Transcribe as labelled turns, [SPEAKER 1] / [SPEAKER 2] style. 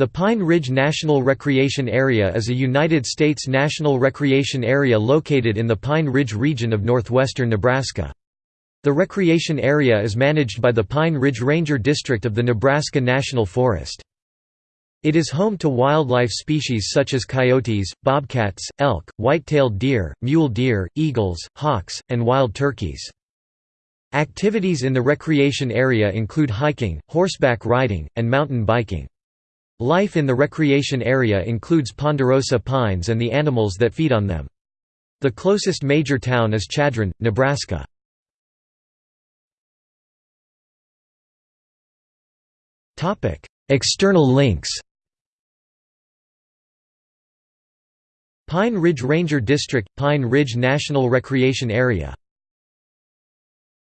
[SPEAKER 1] The Pine Ridge National Recreation Area is a United States national recreation area located in the Pine Ridge region of northwestern Nebraska. The recreation area is managed by the Pine Ridge Ranger District of the Nebraska National Forest. It is home to wildlife species such as coyotes, bobcats, elk, white-tailed deer, mule deer, eagles, hawks, and wild turkeys. Activities in the recreation area include hiking, horseback riding, and mountain biking. Life in the recreation area includes ponderosa pines and the animals that feed on them. The closest major town is Chadron, Nebraska. External links Pine Ridge Ranger District – Pine Ridge National Recreation Area